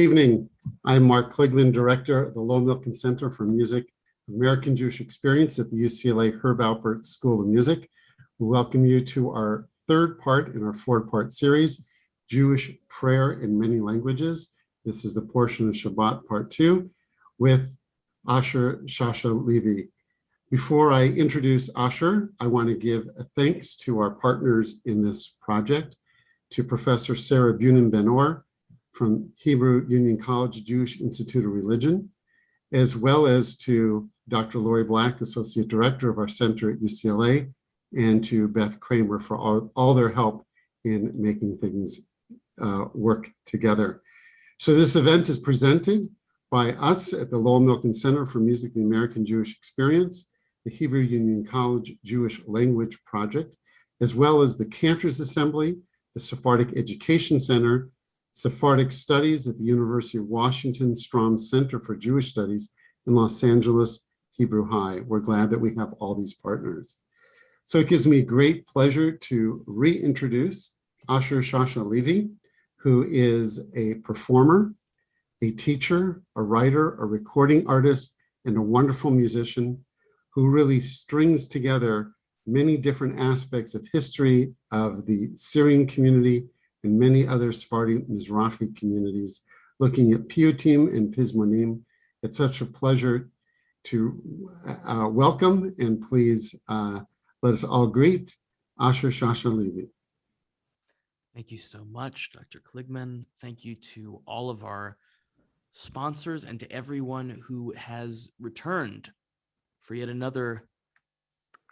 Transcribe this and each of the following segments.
evening. I'm Mark Kligman, Director of the Lowell Milken Center for Music, American Jewish Experience at the UCLA Herb Alpert School of Music. We welcome you to our third part in our four-part series, Jewish Prayer in Many Languages. This is the portion of Shabbat Part 2 with Asher Shasha Levy. Before I introduce Asher, I want to give a thanks to our partners in this project, to Professor Sarah Bunin Benor, from Hebrew Union College Jewish Institute of Religion, as well as to Dr. Lori Black, Associate Director of our center at UCLA, and to Beth Kramer for all, all their help in making things uh, work together. So this event is presented by us at the Lowell Milken Center for Music the American Jewish Experience, the Hebrew Union College Jewish Language Project, as well as the Cantors Assembly, the Sephardic Education Center, Sephardic Studies at the University of Washington Stroum Center for Jewish Studies in Los Angeles, Hebrew High. We're glad that we have all these partners. So it gives me great pleasure to reintroduce Asher Shasha Levy, who is a performer, a teacher, a writer, a recording artist, and a wonderful musician who really strings together many different aspects of history of the Syrian community and many other Sephardi Mizrahi communities looking at Piyutim and Pizmonim. It's such a pleasure to uh, welcome and please uh, let us all greet Asher Shasha Levy. Thank you so much, Dr. Kligman. Thank you to all of our sponsors and to everyone who has returned for yet another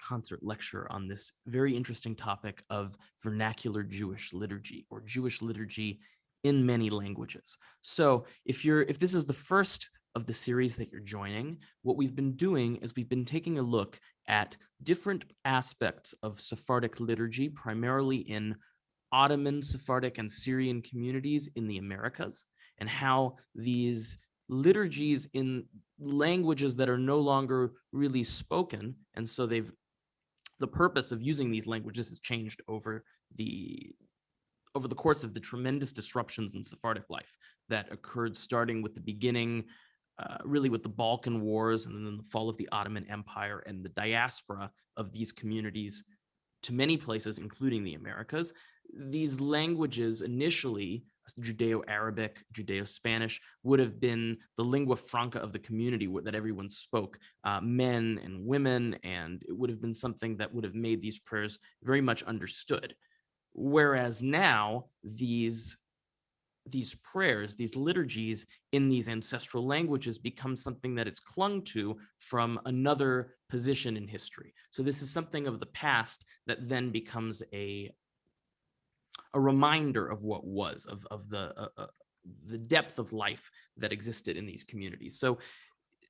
concert lecture on this very interesting topic of vernacular Jewish liturgy or Jewish liturgy in many languages. So if you're if this is the first of the series that you're joining, what we've been doing is we've been taking a look at different aspects of Sephardic liturgy, primarily in Ottoman, Sephardic, and Syrian communities in the Americas, and how these liturgies in languages that are no longer really spoken, and so they've the purpose of using these languages has changed over the over the course of the tremendous disruptions in Sephardic life that occurred starting with the beginning, uh, really with the Balkan Wars and then the fall of the Ottoman Empire and the diaspora of these communities to many places, including the Americas. These languages initially Judeo-Arabic, Judeo-Spanish would have been the lingua franca of the community that everyone spoke, uh, men and women, and it would have been something that would have made these prayers very much understood. Whereas now these these prayers, these liturgies in these ancestral languages become something that it's clung to from another position in history. So this is something of the past that then becomes a a reminder of what was, of, of the, uh, uh, the depth of life that existed in these communities. So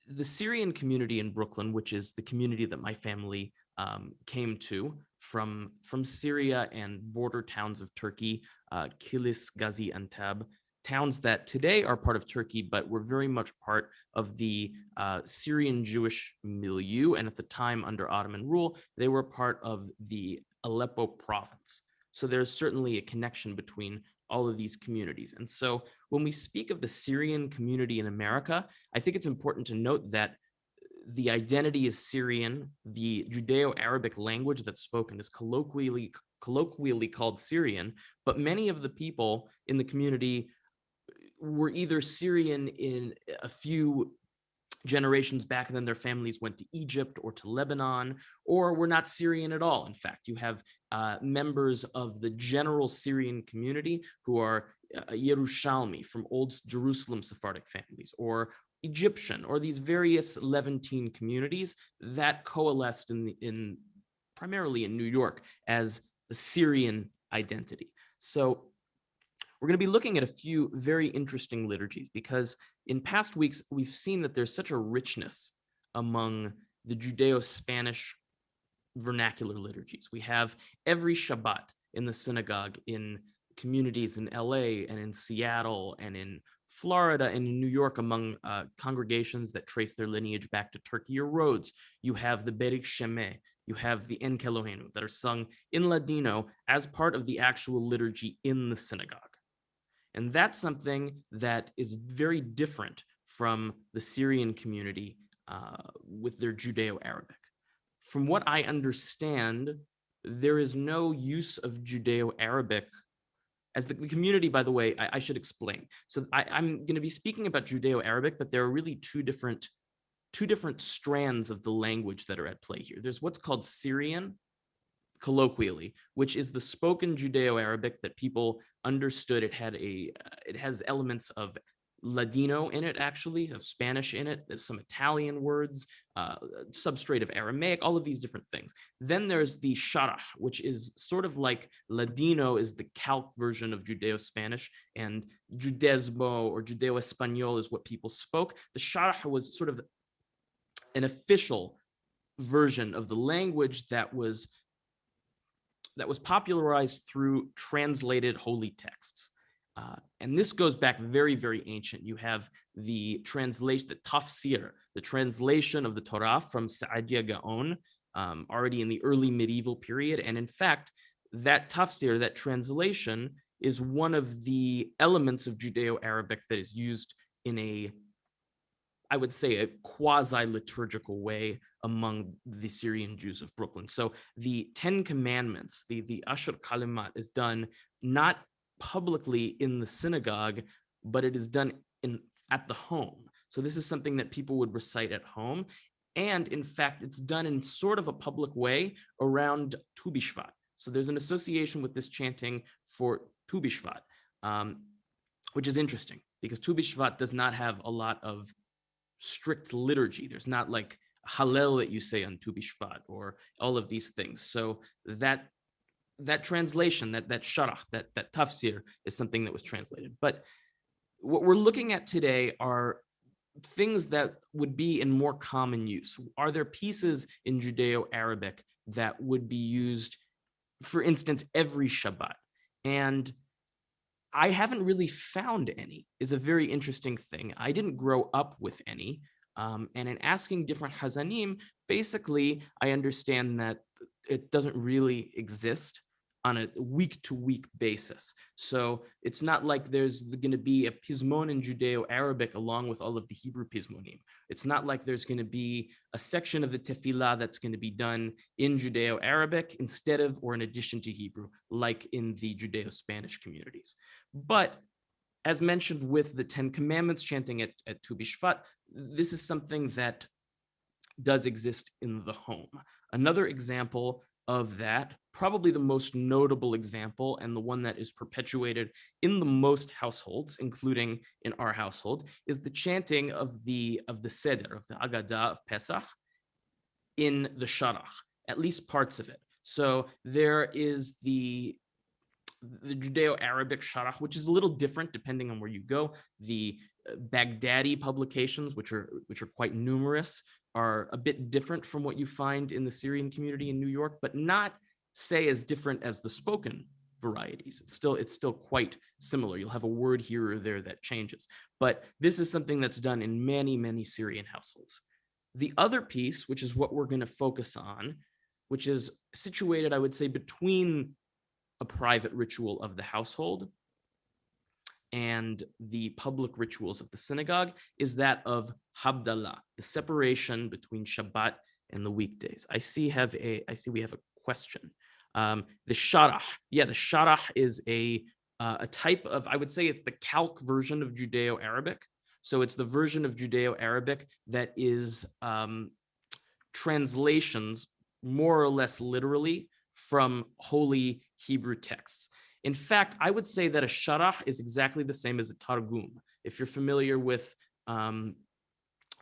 the Syrian community in Brooklyn, which is the community that my family um, came to from, from Syria and border towns of Turkey, uh, Kilis, Gaziantep, towns that today are part of Turkey, but were very much part of the uh, Syrian Jewish milieu. And at the time under Ottoman rule, they were part of the Aleppo province. So there's certainly a connection between all of these communities. And so when we speak of the Syrian community in America, I think it's important to note that uh, the identity is Syrian. The Judeo-Arabic language that's spoken is colloquially colloquially called Syrian, but many of the people in the community uh, were either Syrian in a few generations back and then their families went to Egypt or to Lebanon, or were not Syrian at all. In fact, you have uh, members of the general Syrian community who are uh, Yerushalmi from old Jerusalem Sephardic families, or Egyptian, or these various Levantine communities that coalesced in, the, in primarily in New York as a Syrian identity. So we're going to be looking at a few very interesting liturgies because in past weeks, we've seen that there's such a richness among the Judeo-Spanish vernacular liturgies. We have every Shabbat in the synagogue in communities in LA and in Seattle and in Florida and in New York among uh, congregations that trace their lineage back to Turkey or Rhodes. You have the Berik Sheme, you have the Enkelohenu that are sung in Ladino as part of the actual liturgy in the synagogue. And that's something that is very different from the Syrian community uh, with their Judeo-Arabic. From what I understand, there is no use of Judeo-Arabic as the, the, community, by the way, I, I should explain. So I, I'm going to be speaking about Judeo-Arabic, but there are really two different two different strands of the language that are at play here. There's what's called Syrian, colloquially, which is the spoken Judeo-Arabic that people understood. It had a, uh, it has elements of Ladino in it, actually, of Spanish in it. Some Italian words, uh, substrate of Aramaic, all of these different things. Then there's the Sharah, which is sort of like Ladino is the calque version of Judeo-Spanish, and Judesmo or Judeo-Espanol is what people spoke. The Sharah was sort of an official version of the language that was that was popularized through translated holy texts. Uh, and this goes back very, very ancient. You have the translation, the tafsir, the translation of the Torah from Saadia Gaon, um, already in the early medieval period. And in fact, that tafsir, that translation, is one of the elements of Judeo-Arabic that is used in a I would say, a quasi-liturgical way among the Syrian Jews of Brooklyn. So the Ten Commandments, the, the Ashur Kalimat is done not publicly in the synagogue, but it is done in at the home. So this is something that people would recite at home. And in fact, it's done in sort of a public way around Tu B'Shvat. So there's an association with this chanting for Tu B'Shvat, um, which is interesting because Tu B'Shvat does not have a lot of strict liturgy. There's not like Hallel that you say on Tu B'Shvat or all of these things. So that that translation, that that sharach, that that tafsir is something that was translated. But what we're looking at today are things that would be in more common use. Are there pieces in Judeo-Arabic that would be used, for instance, every Shabbat? And I haven't really found any is a very interesting thing. I didn't grow up with any. Um, and in asking different Hazanim, basically, I understand that it doesn't really exist on a week to week basis. So it's not like there's going to be a pismon in Judeo-Arabic along with all of the Hebrew pismonim. It's not like there's going to be a section of the tefillah that's going to be done in Judeo-Arabic instead of or in addition to Hebrew, like in the Judeo-Spanish communities. But as mentioned with the Ten Commandments chanting at, at Tu B'Shvat, this is something that does exist in the home. Another example of that, probably the most notable example and the one that is perpetuated in the most households, including in our household, is the chanting of the of the Seder, of the Agadah of Pesach in the Sharach, at least parts of it. So there is the the Judeo-Arabic Sharah, which is a little different depending on where you go. The uh, Baghdadi publications, which are which are quite numerous, are a bit different from what you find in the Syrian community in New York, but not say as different as the spoken varieties. It's still it's still quite similar. You'll have a word here or there that changes, but this is something that's done in many many Syrian households. The other piece, which is what we're going to focus on, which is situated, I would say, between a private ritual of the household and the public rituals of the synagogue is that of Habdallah, the separation between Shabbat and the weekdays. I see have a I see we have a question. Um, the Sharah, yeah, the Sharah is a uh, a type of I would say it's the calque version of Judeo-Arabic. So it's the version of Judeo-Arabic that is um, translations more or less literally from holy Hebrew texts. In fact, I would say that a sharah is exactly the same as a targum. If you're familiar with um,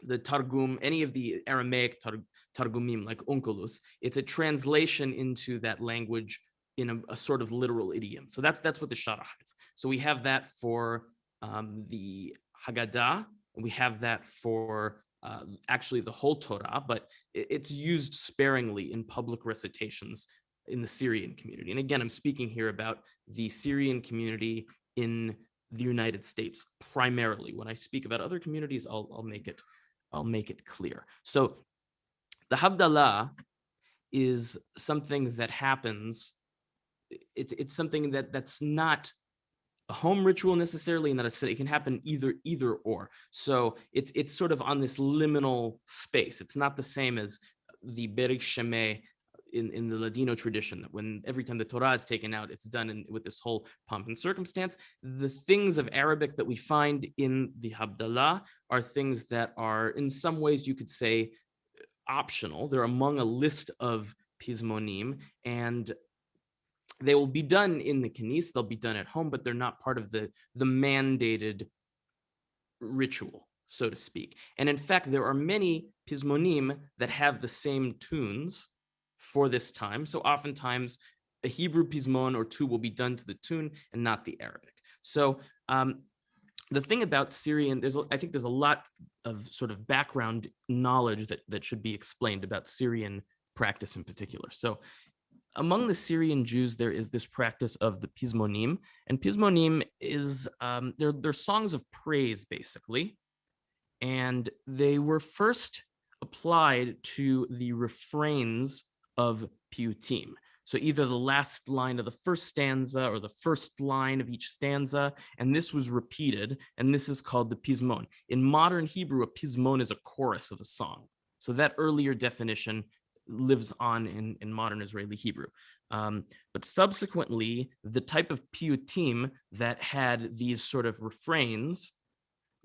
the targum, any of the Aramaic tar targumim like Onkelos, it's a translation into that language in a, a, sort of literal idiom. So that's that's what the sharah is. So we have that for um, the Haggadah, and we have that for uh, actually the whole Torah, but it, it's used sparingly in public recitations in the Syrian community. And again, I'm speaking here about the Syrian community in the United States primarily. When I speak about other communities, I'll, I'll make it I'll make it clear. So the Havdalah is something that happens. It's it's something that that's not a home ritual necessarily, and that a, it can happen either either or. So it's it's sort of on this liminal space. It's not the same as the Berik Shemeh in, in the Ladino tradition that when every time the Torah is taken out, it's done in, with this whole pomp and circumstance. The things of Arabic that we find in the Havdalah are things that are in some ways you could say optional. They're among a list of pismonim and they will be done in the kanis, they'll be done at home, but they're not part of the, the mandated ritual, so to speak. And in fact, there are many pismonim that have the same tunes for this time. So oftentimes a Hebrew pismon or two will be done to the tune and not the Arabic. So um, the thing about Syrian, there's I think there's a lot of sort of background knowledge that, that should be explained about Syrian practice in particular. So among the Syrian Jews, there is this practice of the pismonim, and pismonim is um, they're, they're songs of praise, basically, and they were first applied to the refrains of piyutim. So either the last line of the first stanza or the first line of each stanza, and this was repeated, and this is called the pismon. In modern Hebrew, a pismon is a chorus of a song. So that earlier definition lives on in, in modern Israeli Hebrew. Um, but subsequently, the type of piyutim that had these sort of refrains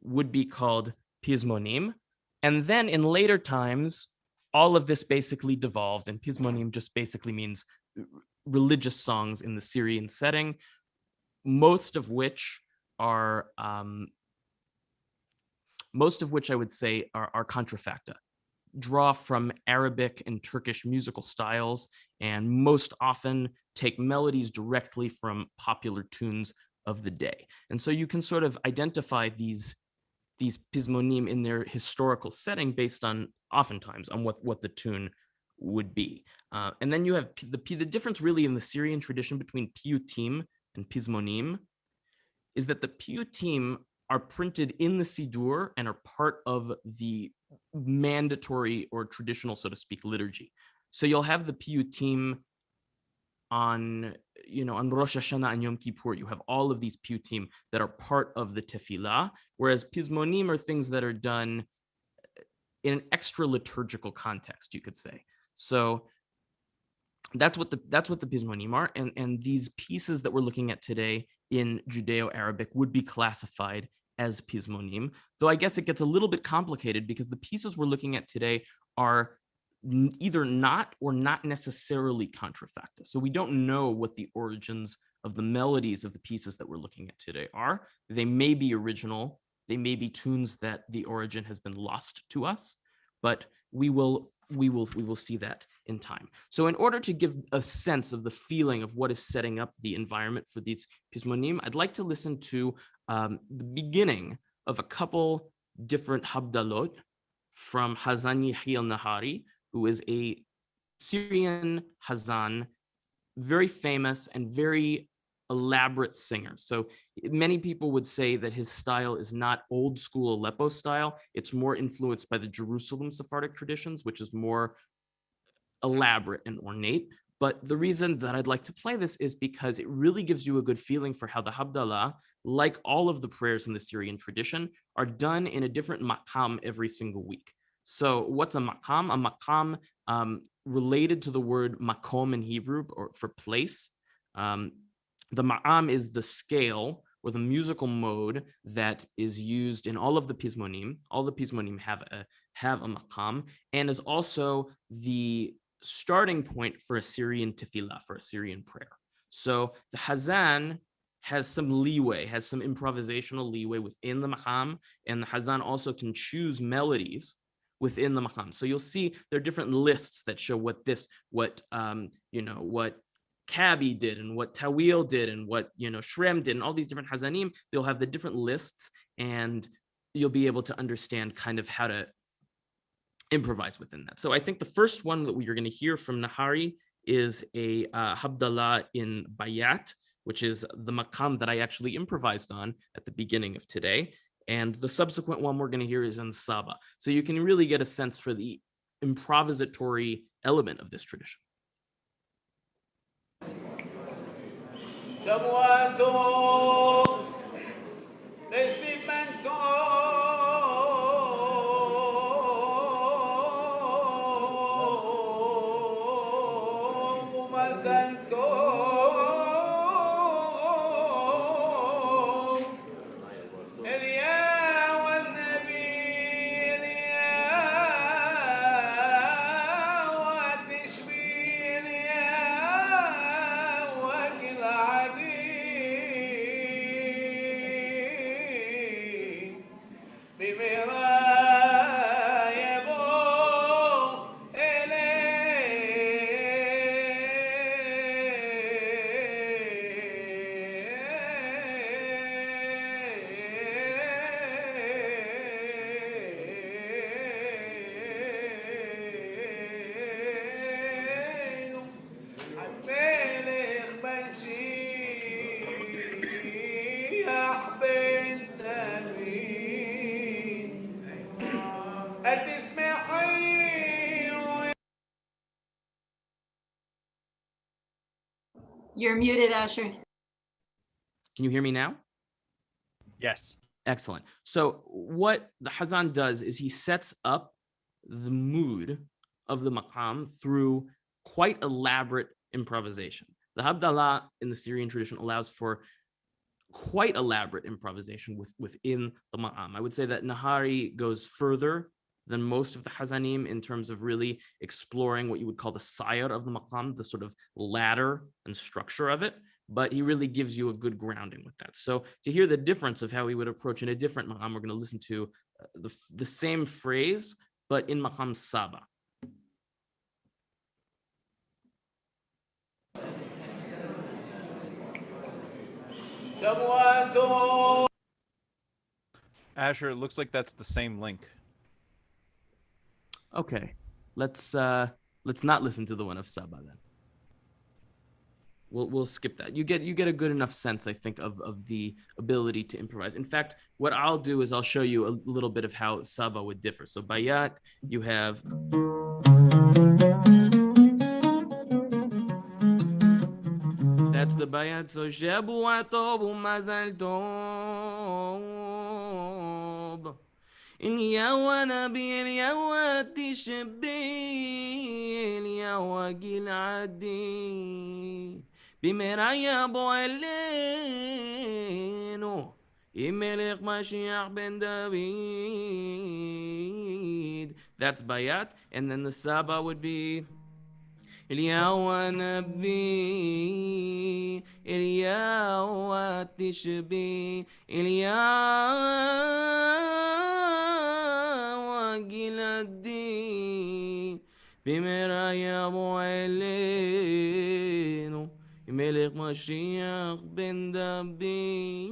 would be called pismonim. And then in later times, all of this basically devolved and pismonim just basically means religious songs in the Syrian setting, most of which are um, most of which I would say are, are contrafacta, draw from Arabic and Turkish musical styles, and most often take melodies directly from popular tunes of the day. And so you can sort of identify these these pismonim in their historical setting based on oftentimes on what what the tune would be. Uh, and then you have the the difference really in the Syrian tradition between piyutim and pismonim is that the piyutim are printed in the Siddur and are part of the mandatory or traditional, so to speak, liturgy. So you'll have the piyutim on you know on Rosh Hashanah and Yom Kippur, you have all of these piyutim that are part of the tefillah, whereas pismonim are things that are done eh, in an extra liturgical context, you could say. So that's what the that's what the pismonim are, and and these pieces that we're looking at today in Judeo-Arabic would be classified as pismonim. Though I guess it gets a little bit complicated because the pieces we're looking at today are either not or not necessarily contrafacta. So we don't know what the origins of the melodies of the pieces that we're looking at today are. They may be original. They may be tunes that the origin has been lost to us, but we will we will we will see that in time. So in order to give a sense of the feeling of what is setting up the environment for these pismonim, I'd like to listen to um, the beginning of a couple different habdalot from Hazan Yahya al-Nahari, who is a Syrian Hazan, very famous and very elaborate singer. So many people would say that his style is not old school Aleppo style. It's more influenced by the Jerusalem Sephardic traditions, which is more elaborate and ornate. But the reason that I'd like to play this is because it really gives you a good feeling for how the Havdalah, like all of the prayers in the Syrian tradition, are done in a different maqam every single week. So what's a maqam? A maqam um, related to the word makom in Hebrew or for place. Um, the ma'am is the scale or the musical mode that is used in all of the pismonim. All the pismonim have a have a maqam and is also the starting point for a Syrian tefillah, for a Syrian prayer. So the Hazan has some leeway, has some improvisational leeway within the maqam, and the Hazan also can choose melodies within the maqam. So you'll see there are different lists that show what this, what um, you know, what Kabi did and what Tawil did and what you know Shrem did and all these different Hazanim. They'll have the different lists, and you'll be able to understand kind of how to improvise within that. So I think the first one that we are going to hear from Nahari is a uh, Habdallah in Bayat, which is the maqam that I actually improvised on at the beginning of today. And the subsequent one we're going to hear is in Saba. So you can really get a sense for the improvisatory element of this tradition. You're muted, Asher. Can you hear me now? Yes. Excellent. So what the Hazan does is he sets up the mood of the maqam through quite elaborate improvisation. The Habdallah in the Syrian tradition allows for quite elaborate improvisation with, within the ma'am. I would say that Nahari goes further than most of the Hazanim in terms of really exploring what you would call the sayar of the maqam, the sort of ladder and structure of it. But he really gives you a good grounding with that. So to hear the difference of how he would approach in a different maqam, we're going to listen to uh, the, the same phrase, but in maqam saba. Asher, it looks like that's the same link. Okay, let's uh let's not listen to the one of Saba then. We'll we'll skip that. You get you get a good enough sense, I think, of of the ability to improvise. In fact, what I'll do is I'll show you a little bit of how Saba would differ. So Bayat, you have that's the Bayat. So Tob. اليا نبي اليا تشبي اليا جيل عدي بمرايا بوالينو يملك مشيح بن داوود That's Bayat. And then the Saba would be الياوة نبي الياوة تشبي الياوة جلدي بمرايا ابو عينه ملك مشيخ بن دبي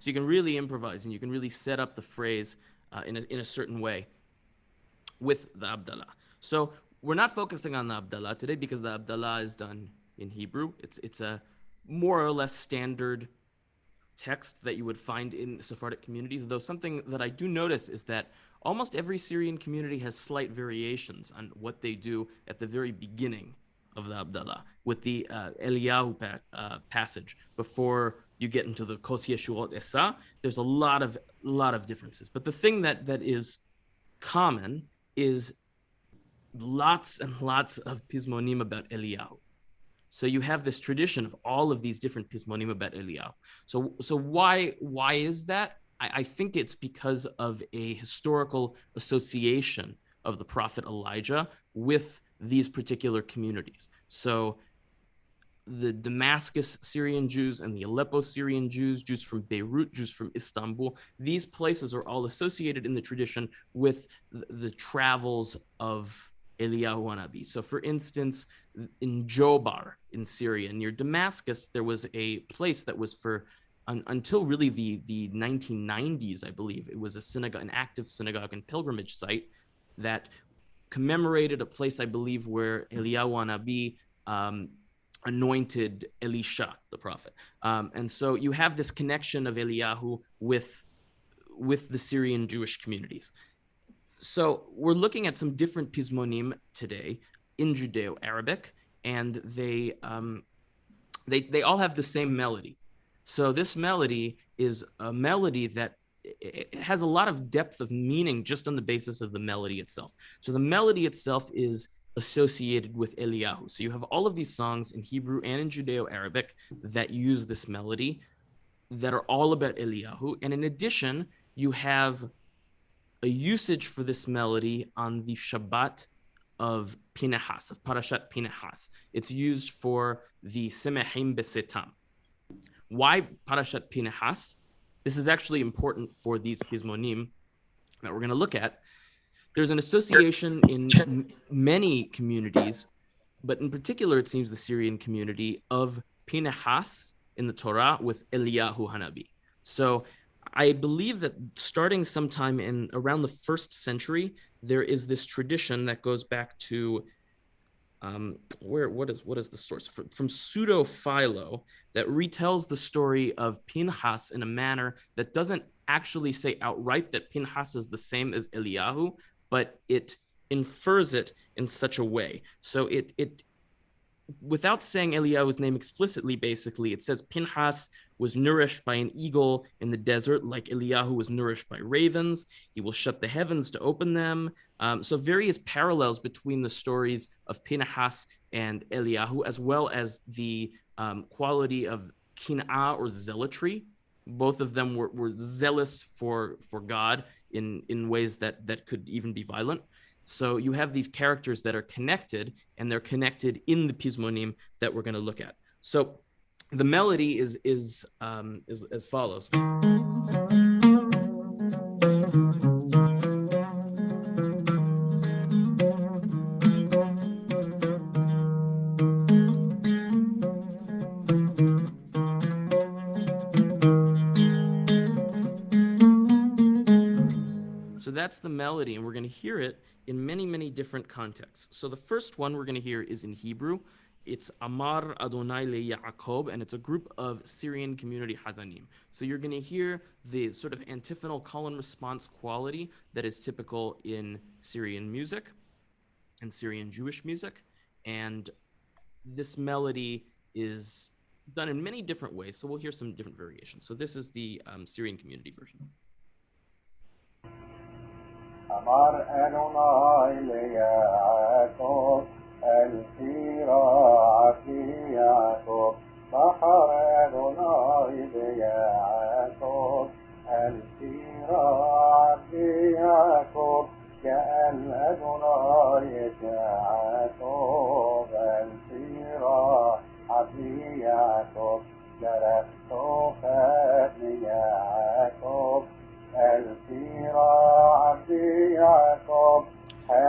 So you can really improvise and you can really set up the phrase uh, in, a, in a certain way with the Abdallah. So we're not focusing on the Abdallah today because the Abdallah is done in Hebrew. It's it's a more or less standard text that you would find in Sephardic communities. Though something that I do notice is that almost every Syrian community has slight variations on what they do at the very beginning of the Abdallah with the uh, Eliyahu pa- uh, passage before you get into the Kos Yeshuot Esa. There's a lot of lot of differences, but the thing that that is common is lots and lots of pismonim about Eliyahu. So you have this tradition of all of these different pismonim about Eliyahu. So so why why is that? I, I think it's because of a historical association of the prophet Elijah with these particular communities. So the Damascus Syrian Jews and the Aleppo Syrian Jews, Jews from Beirut, Jews from Istanbul, these places are all associated in the tradition with the, travels of Eliyahu Hanabi. So, for instance, in Jobar in Syria, near Damascus, there was a place that was for un, until really the the 1990s, I believe. It was a synagogue, an active synagogue and pilgrimage site that commemorated a place, I believe, where Eliyahu Hanabi um, anointed Elisha, the prophet. Um, and so you have this connection of Eliyahu with with the Syrian Jewish communities. So we're looking at some different pismonim today in Judeo-Arabic, and they um, they they all have the same melody. So this melody is a melody that it has a lot of depth of meaning just on the basis of the melody itself. So the melody itself is associated with Eliyahu. So you have all of these songs in Hebrew and in Judeo-Arabic that use this melody that are all about Eliyahu. And in addition, you have a usage for this melody on the Shabbat of Pinehas, of Parashat Pinehas. It's used for the Semehim Besetam. Why Parashat Pinehas? This is actually important for these Pismonim that we're going to look at. There's an association in many communities, but in particular, it seems the Syrian community of Pinehas in the Torah with Eliyahu Hanabi. So I believe that starting sometime in around the first century, there is this tradition that goes back to um, where what is what is the source from, from pseudo Philo that retells the story of Pinhas in a manner that doesn't actually say outright that Pinhas is the same as Eliyahu, but it infers it in such a way. So it it without saying Eliyahu's name explicitly, basically, it says Pinhas was nourished by an eagle in the desert, like Eliyahu was nourished by ravens. He will shut the heavens to open them. Um, so, various parallels between the stories of Pinhas and Eliyahu, as well as the um, quality of kin'ah or zealotry. Both of them were, were zealous for, for God in, in ways that, that could even be violent. So you have these characters that are connected, and they're connected in the pismonim that we're going to look at. So the melody is is um, is as follows. That's the melody, and we're going to hear it in many, many different contexts. So the first one we're going to hear is in Hebrew. It's Amar Adonai le Yaakov, and it's a group of Syrian community Hazanim. So you're going to hear the sort of antiphonal call and response quality that is typical in Syrian music and Syrian Jewish music. And this melody is done in many different ways. So we'll hear some different variations. So this is the um, Syrian community version. আমার নয় লইয়া আকক الفيرا عفياكم بحر نوي بياكم الفيرا عفياكم كأن أدناي جاءكم الفيرا عفياكم جرت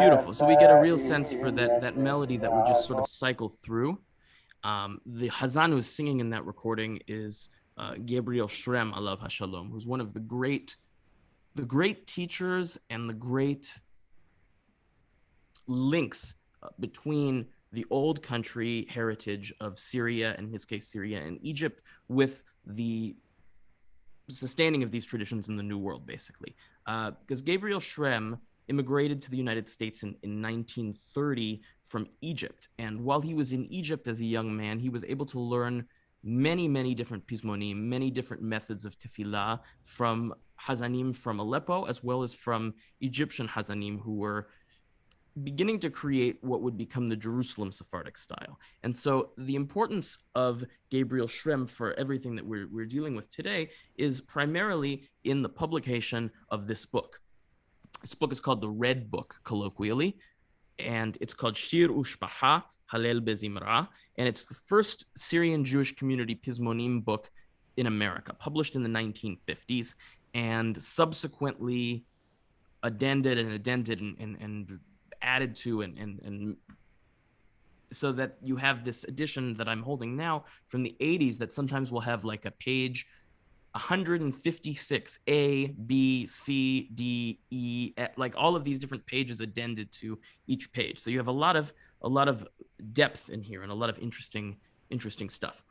Beautiful. So we get a real sense for that that melody that would just sort of cycle through. Um, the Hazan who's singing in that recording is uh, Gabriel Shrem Alav Hashalom, who's one of the great, the great teachers and the great links uh, between the old country heritage of Syria, in his case Syria and Egypt, with the sustaining of these traditions in the New World, basically. Uh, because Gabriel Shrem immigrated to the United States in, in 1930 from Egypt. And while he was in Egypt as a young man, he was able to learn many, many different pismonim, many different methods of tefillah from Hazanim from Aleppo, as well as from Egyptian Hazanim who were beginning to create what would become the Jerusalem Sephardic style. And so the importance of Gabriel Shrem for everything that we're, we're dealing with today is primarily in the publication of this book. This book is called the Red Book, colloquially, and it's called Shir Ushbaha Halel Bezimra, and it's the first Syrian Jewish community Pismonim book in America, published in the 1950s, and subsequently addended and addended and, and, and added to and, and, and so that you have this edition that I'm holding now from the 80s that sometimes will have like a page 156 A, B, C, D, E, like all of these different pages addended to each page. So you have a lot of a lot of depth in here and a lot of interesting interesting stuff.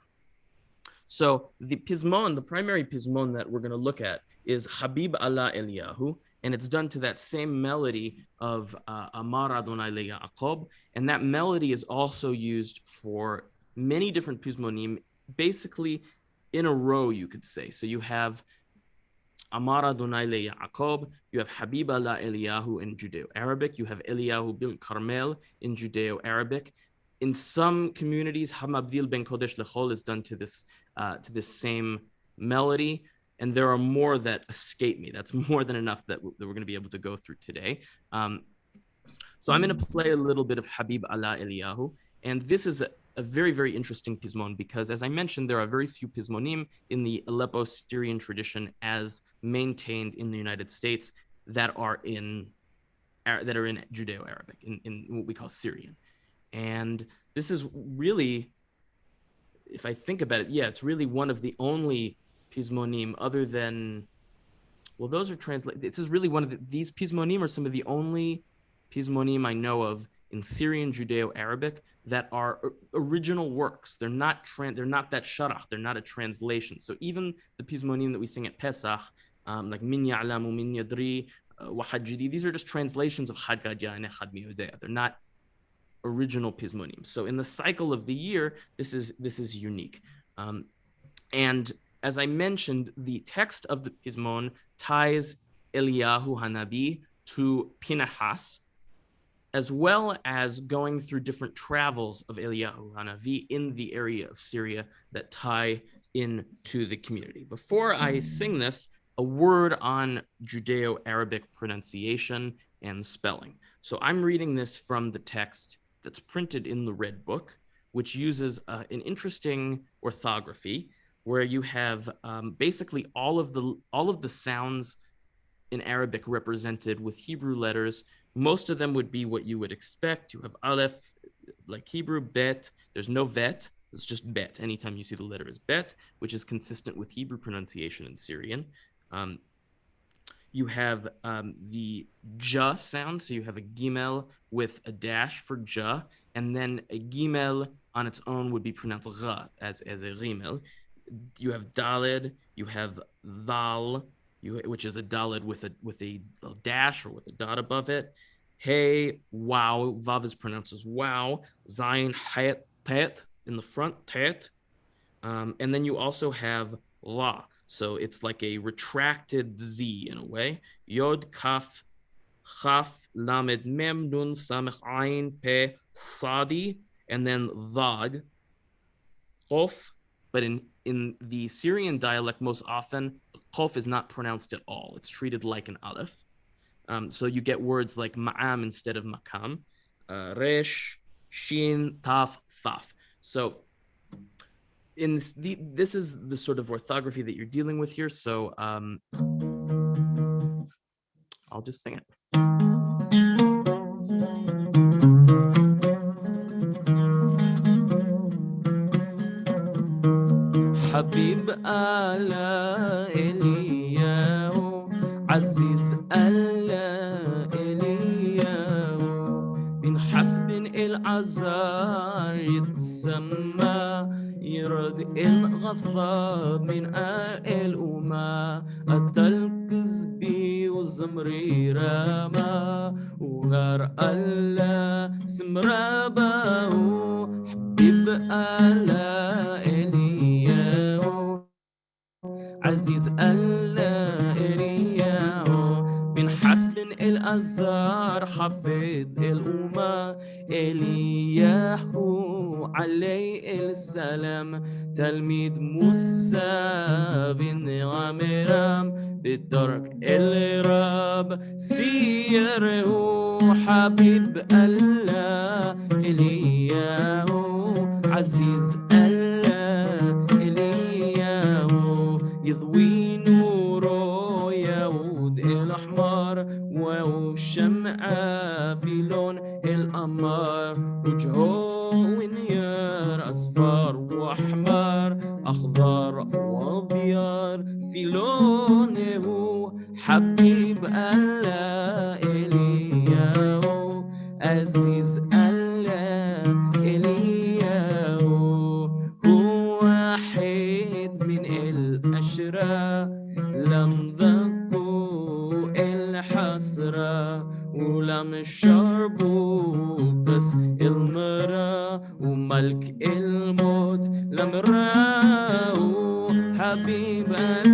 So the pismon, the primary pismon that we're going to look at is Habib Allah Eliyahu, and it's done to that same melody of uh, Amar Adonai Le Yaakov, and that melody is also used for many different pismonim, basically in a row, you could say. So you have Amara Adonai Le Yaakov, you have Habib Allah Eliyahu in Judeo-Arabic, you have Eliyahu bil Carmel in Judeo-Arabic. In some communities, Hamabdil ben Kodesh Lechol is done to this uh, to this same melody and there are more that escape me. That's more than enough that, that we're going to be able to go through today. Um, so I'm going to play a little bit of Habib Allah Eliyahu, and this is a, very, very interesting pismon because, as I mentioned, there are very few pismonim in the Aleppo Syrian tradition as maintained in the United States that are in that are in Judeo-Arabic, in, in what we call Syrian. And this is really, if I think about it, yeah, it's really one of the only pismonim other than well those are translated this is really one of the, these pismonim are some of the only pismonim i know of in syrian judeo-arabic that are original works they're not they're not that sharach they're not a translation so even the pismonim that we sing at pesach um, like min ya'lamu min yadri uh, wahajidi these are just translations of Chad Gadya and Echad Mi Yodea. They're not original pismonim. So in the cycle of the year, this is this is unique. Um, and as I mentioned, the text of the Pismon ties Eliyahu Hanabi to Pinahas, as well as going through different travels of Eliyahu Hanabi in the area of Syria that tie into the community. Before I sing this, a word on Judeo-Arabic pronunciation and spelling. So I'm reading this from the text that's printed in the Red Book, which uses uh, an interesting orthography where you have um, basically all of the all of the sounds in Arabic represented with Hebrew letters. Most of them would be what you would expect. You have aleph, like Hebrew, bet. There's no vet. It's just bet. Anytime you see the letter is bet, which is consistent with Hebrew pronunciation in Syrian. Um, you have um, the ja sound. So you have a gimel with a dash for ja, and then a gimel on its own would be pronounced ra as, as a rimel you have dalid, you have thal, you, which is a dalid with a with a, dash or with a dot above it. Hey, wow, vav is pronounced as wow. Zion, hayat, tet in the front, tet. Um, and then you also have la. So it's like a retracted Z in a way. Yod, kaf, chaf, lamed, mem, nun, samech, ayin, pe, sadi, and then vad, qof. But in in the Syrian dialect, most often, qaf is not pronounced at all. It's treated like an aleph. Um, so you get words like ma'am instead of makam, uh, resh, shin, taf, thaf. So in this, the, this is the sort of orthography that you're dealing with here. So um, I'll just sing it. حبيب على إلياو عزيز ألا إلياو من حسب العزار يتسمى يرد غضب من آل أما أتلقز بي وزمري راما وغار ألا سمرابا حبيب ألا عزيز ألا إلياهو من حسب الأزار حفظ الأمة. إلياهو عليه السلام. تلميذ موسى بن عمرام بالترك الرب سيره حبيب الله. إلياهو عزيز يضوي نوره يعود الأحمر وشمعة في لون القمر وجهه ونير أصفر وأحمر أخضر وأبيض في لونه حبيب الله إلياهو عزيز عم الشربو بس المرا وملك الموت لمرا وحبيبك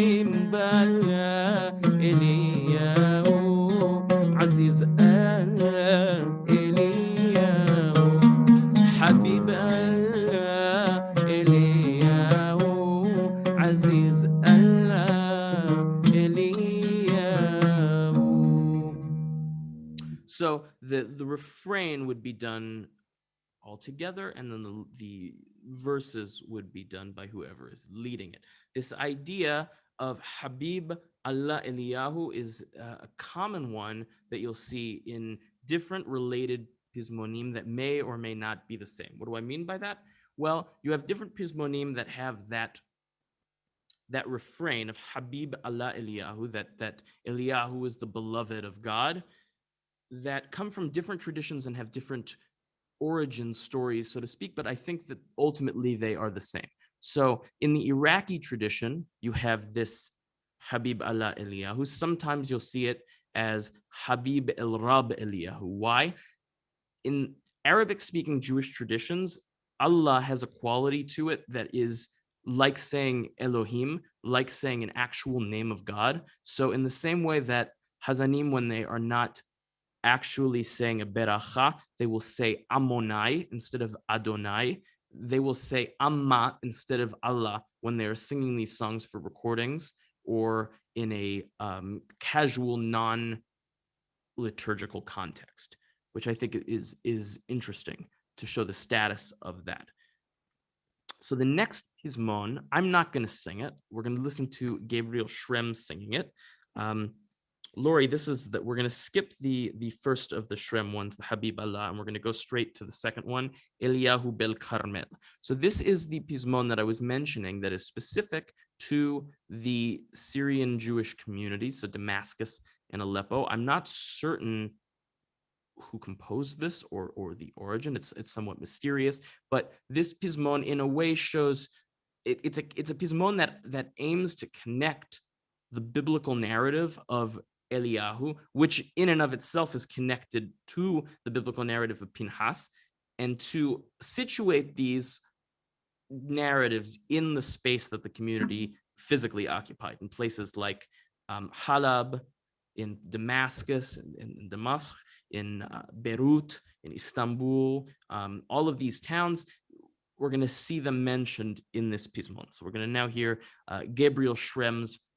حبيب الله إلياهو عزيز الله إلياهو حبيب الله إلياهو عزيز الله إلياهو So the the refrain would be done all together, and then the the verses would be done by whoever is leading it. This idea of Habib Allah Eliyahu is uh, a common one that you'll see in different related pismonim that may or may not be the same. What do I mean by that? Well, you have different pismonim that have that that refrain of Habib Allah Eliyahu, that that Eliyahu is the beloved of God, that come from different traditions and have different origin stories, so to speak, but I think that ultimately they are the same. So in the Iraqi tradition, you have this Habib Allah Eliyahu. Sometimes you'll see it as Habib El Rab Eliyahu. Why? In Arabic speaking Jewish traditions, Allah has a quality to it that is like saying Elohim, like saying an actual name of God. So in the same way that Hazanim, when they are not actually saying a beracha, they will say Amonai instead of Adonai. They will say Amma instead of Allah when they are singing these songs for recordings or in a um, casual, non-liturgical context, which I think is is interesting to show the status of that. So the next Pismon, I'm not going to sing it. We're going to listen to Gabriel Shrem singing it. Um, Lori, this is that we're going to skip the the first of the Shrem ones, the Habib Allah, and we're going to go straight to the second one, Eliyahu Bel Karmel. So this is the Pismon that I was mentioning that is specific to the Syrian Jewish community, so Damascus and Aleppo. I'm not certain who composed this or or the origin. It's it's somewhat mysterious, but this pismon in a way shows it, it's a it's a pismon that that aims to connect the biblical narrative of Eliyahu, which in and of itself is connected to the biblical narrative of Pinhas, and to situate these narratives in the space that the community physically occupied in places like um, Halab, in Damascus, in, in Damascus, in uh, Beirut, in Istanbul, um, all of these towns, we're going to see them mentioned in this pismon. So we're going to now hear uh, Gabriel Shrem's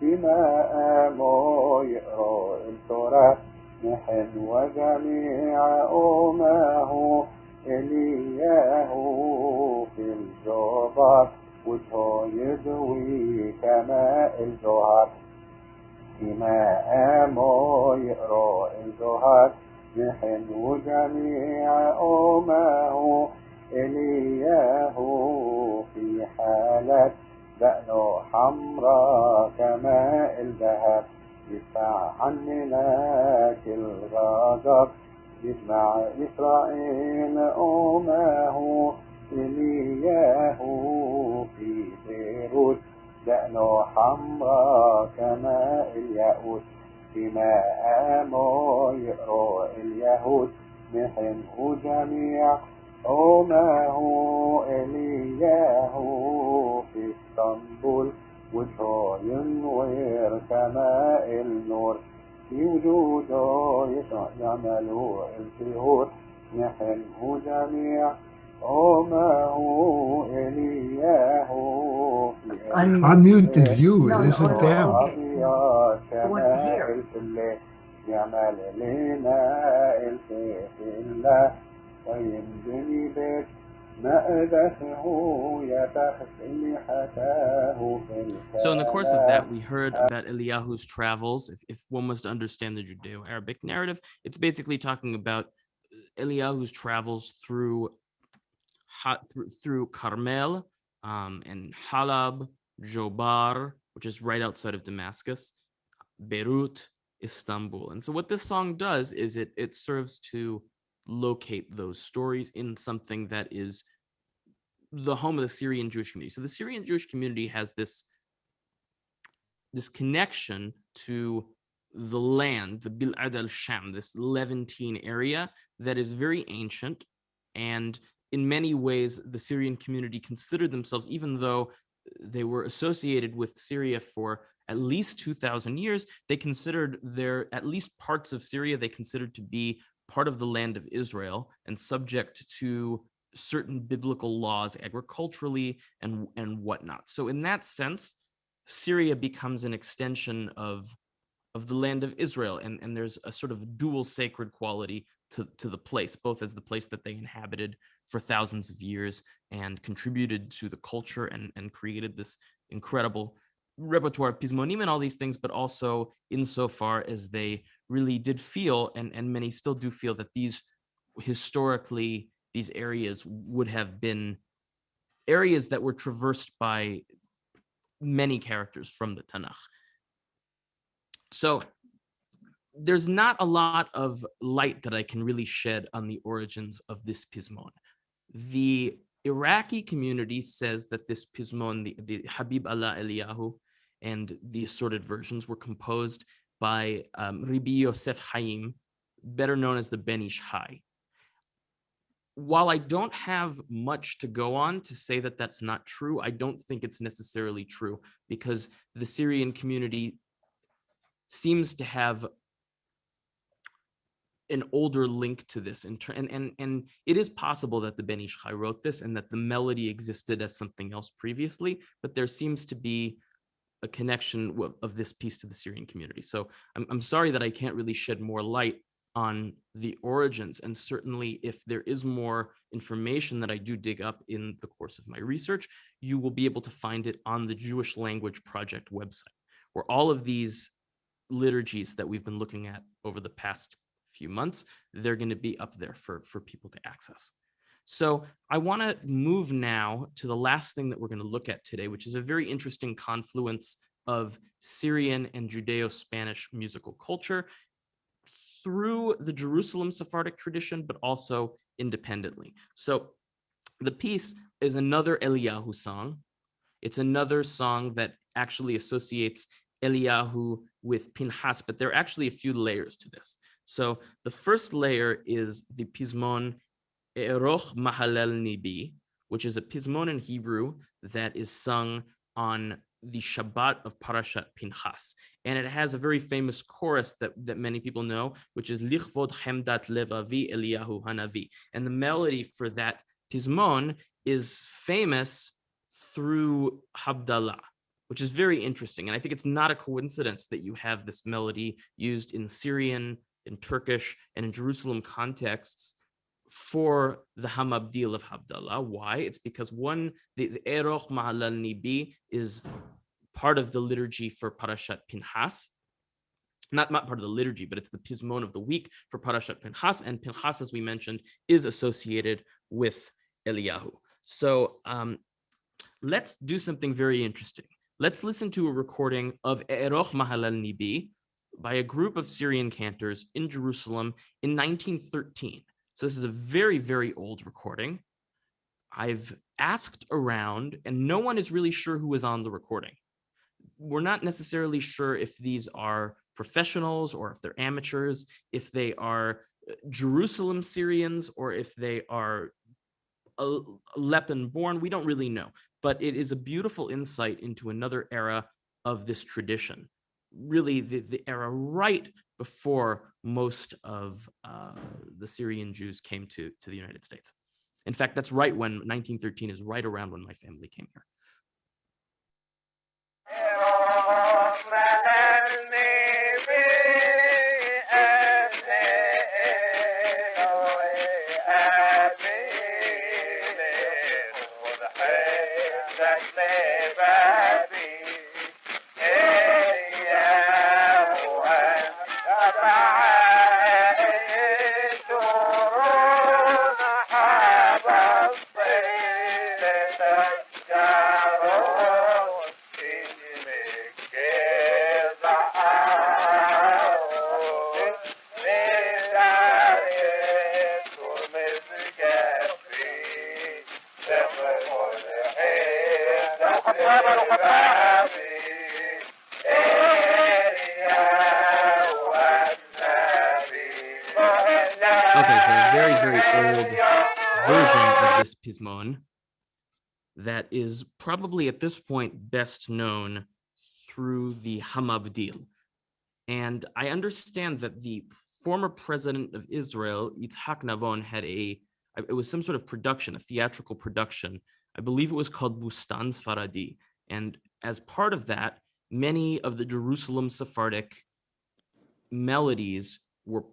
فيما قاموا يقروا التراث نحن وجميع أمه إلياه في الجبر وجهه يضوي كماء الجهر فيما قاموا يقروا الجهر نحن وجميع أمه إلياه في حالة دقنه حمراء كماء الذهب. يدفع عننا كل غضب يجمع إسرائيل أمه إلياه في بيروت. دقنه حمراء كماء الياقوت. فيما قاموا يقروا اليهود محنه جميع معه إلياه في اسطنبول وشاين وير سماء النور في وجوده يعمل الزهور نحنه جميع عماه إلياه I'm mute is you, no, it isn't no, them. يعمل لنا ويمدني بيت مأدته يتخفي حتاه في So in the course of الكلام that, we heard about Eliyahu's travels. If, if one was to understand the Judeo-Arabic narrative, it's basically talking about uh, Eliyahu's travels through Ha- through, through Carmel um, and Halab, Jobar, which is right outside of Damascus, Beirut, Istanbul. And so what this song does is it it serves to locate those stories in something that is the home of the Syrian Jewish community. So the Syrian Jewish community has this this connection to the land, the Bilad al-Sham, this Levantine area that is very ancient. And in many ways, the Syrian community considered themselves, even though they were associated with Syria for at least 2000 years, they considered their, at least parts of Syria, they considered to be part of the land of Israel and subject to certain biblical laws agriculturally and, and whatnot. So in that sense, Syria becomes an extension of of the land of Israel, and, and there's a sort of dual sacred quality to, to the place, both as the place that they inhabited for thousands of years and contributed to the culture and, and created this incredible repertoire of pismonim and all these things, but also insofar as they really did feel, and, and many still do feel that these historically, these areas would have been areas that were traversed by many characters from the Tanakh. So there's not a lot of light that I can really shed on the origins of this pismon. The Iraqi community says that this pismon, the, the Habib Allah Eliyahu, and the assorted versions were composed by um, Ribi Yosef Haim, better known as the Ben Ish Hai. While I don't have much to go on to say that that's not true, I don't think it's necessarily true because the Syrian community seems to have an older link to this and, and and it is possible that the Ben Ish Chai wrote this and that the melody existed as something else previously, but there seems to be a connection of this piece to the Syrian community. So I'm, I'm sorry that I can't really shed more light on the origins. And certainly if there is more information that I do dig up in the course of my research, you will be able to find it on the Jewish Language Project website, where all of these liturgies that we've been looking at over the past few months, they're going to be up there for, for people to access. So I want to move now to the last thing that we're going to look at today, which is a very interesting confluence of Syrian and Judeo-Spanish musical culture through the Jerusalem Sephardic tradition, but also independently. So the piece is another Eliyahu song. It's another song that actually associates Eliyahu with Pinhas, but there are actually a few layers to this. So the first layer is the Pismon Eroch Mahalel Nibi, which is a Pismon in Hebrew that is sung on the Shabbat of Parashat Pinchas. And it has a very famous chorus that, that many people know, which is Lichvod Hemdat Levavi Eliyahu Hanavi. And the melody for that Pismon is famous through Havdalah, which is very interesting. And I think it's not a coincidence that you have this melody used in Syrian, in Turkish, and in Jerusalem contexts for the Hamabdil of Havdalah. Why? It's because one, the, Eroch Mahalal Nibi is part of the liturgy for Parashat Pinhas. Not, not part of the liturgy, but it's the Pismon of the week for Parashat Pinhas. And Pinhas, as we mentioned, is associated with Eliyahu. So um, let's do something very interesting. Let's listen to a recording of Eroch Mahalal Nibi by a group of Syrian cantors in Jerusalem in 1913. So this is a very, very old recording. I've asked around and no one is really sure who was on the recording. We're not necessarily sure if these are professionals or if they're amateurs, if they are uh, Jerusalem Syrians or if they are Aleppo born, we don't really know, but it is a beautiful insight into another era of this tradition. Really the, the era right before most of uh, the Syrian Jews came to, to the United States. In fact, that's right when 1913 is right around when my family came here. Pismon that is probably at this point best known through the Hamabdil. And I understand that the former president of Israel, Yitzhak Navon, had a, it was some sort of production, a theatrical production. I believe it was called Bustan Sfaradi. And as part of that, many of the Jerusalem Sephardic melodies were,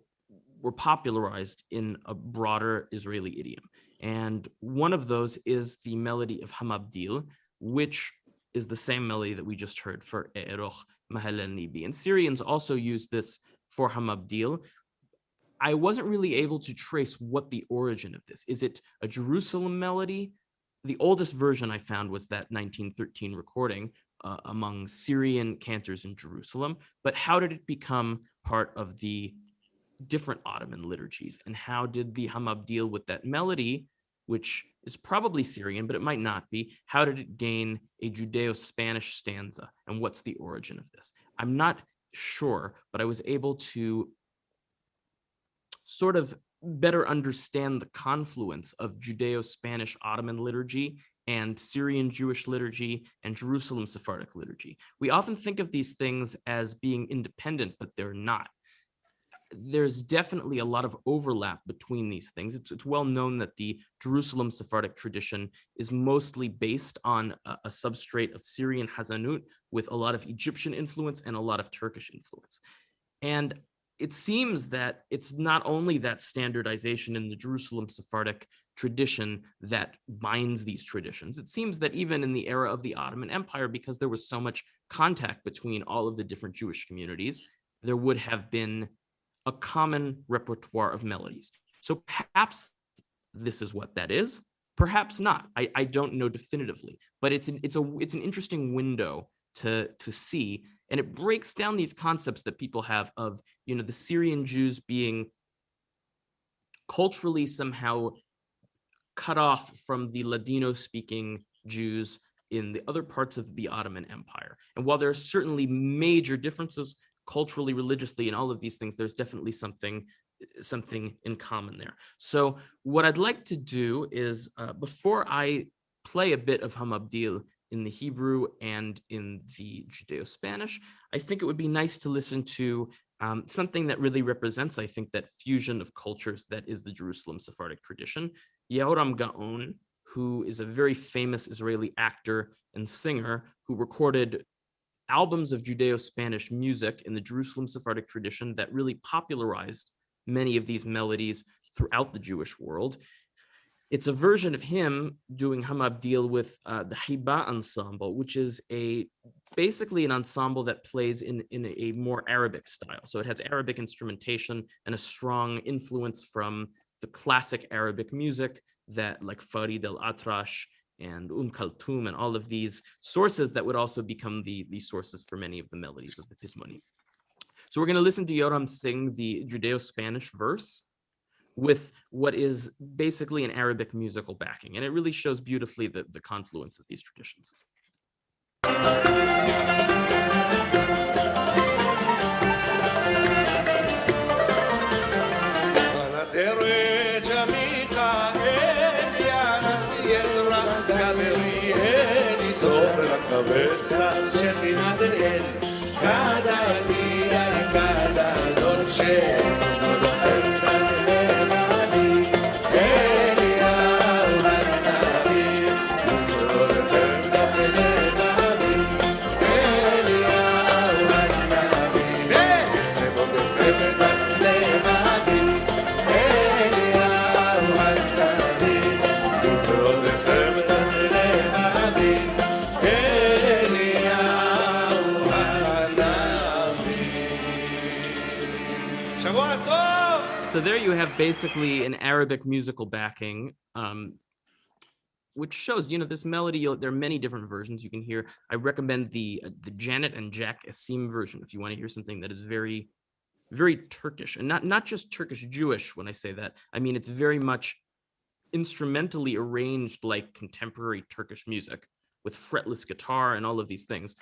were popularized in a broader Israeli idiom. And one of those is the melody of Hamabdil, which is the same melody that we just heard for E'eroch Mahal Nibi. And Syrians also use this for Hamabdil. I wasn't really able to trace what the origin of this. Is it a Jerusalem melody? The oldest version I found was that 1913 recording uh, among Syrian cantors in Jerusalem. But how did it become part of the different Ottoman liturgies and how did the Hamabdil with that melody, which is probably Syrian, but it might not be. How did it gain a Judeo-Spanish stanza and what's the origin of this? I'm not sure, but I was able to sort of better understand the confluence of Judeo-Spanish Ottoman liturgy and Syrian Jewish liturgy and Jerusalem Sephardic liturgy. We often think of these things as being independent, but they're not there's definitely a lot of overlap between these things. It's, it's well known that the Jerusalem Sephardic tradition is mostly based on a, a, substrate of Syrian Hazanut with a lot of Egyptian influence and a lot of Turkish influence. And it seems that it's not only that standardization in the Jerusalem Sephardic tradition that binds these traditions. It seems that even in the era of the Ottoman Empire, because there was so much contact between all of the different Jewish communities, there would have been a common repertoire of melodies. So perhaps this is what that is, perhaps not. I, I don't know definitively, but it's an, it's a it's an interesting window to to see, and it breaks down these concepts that people have of you know the Syrian Jews being culturally somehow cut off from the Ladino speaking Jews in the other parts of the Ottoman Empire. And while there are certainly major differences culturally, religiously, and all of these things, there's definitely something something in common there. So what I'd like to do is uh, before I play a bit of Hamabdil in the Hebrew and in the Judeo-Spanish, I think it would be nice to listen to um, something that really represents, I think, that fusion of cultures that is the Jerusalem Sephardic tradition. Yehoram Gaon, who is a very famous Israeli actor and singer who recorded albums of Judeo-Spanish music in the Jerusalem Sephardic tradition that really popularized many of these melodies throughout the Jewish world. It's a version of him doing Hamabdil with uh, the Hiba ensemble, which is a basically an ensemble that plays in, in a more Arabic style. So it has Arabic instrumentation and a strong influence from the classic Arabic music that like Farid al-Atrash and Um Kaltum and all of these sources that would also become the, the sources for many of the melodies of the Pismoni. So we're going to listen to Yoram sing the Judeo-Spanish verse with what is basically an Arabic musical backing. And it really shows beautifully the, the confluence of these traditions. Cabezas Shekhinah del El cada basically an Arabic musical backing, um, which shows, you know, this melody, there are many different versions you can hear. I recommend the uh, the Janet and Jak Esim version if you want to hear something that is very, very Turkish and not, not just Turkish Jewish when I say that. I mean, it's very much instrumentally arranged like contemporary Turkish music with fretless guitar and all of these things.